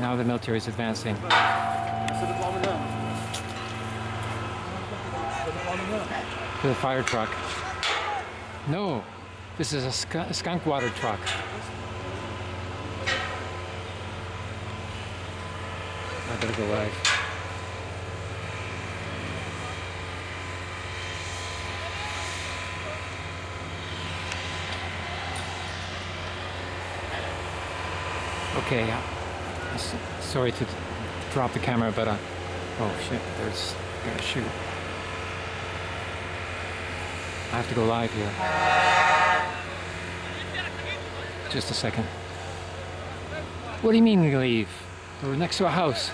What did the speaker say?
Now the military is advancing. To the fire truck. No, this is a sk- skunk water truck. I better go live. Okay, sorry to drop the camera, but uh, oh shit, there's gonna shoot. I have to go live here. Just a second. What do you mean leave? We're next to a house.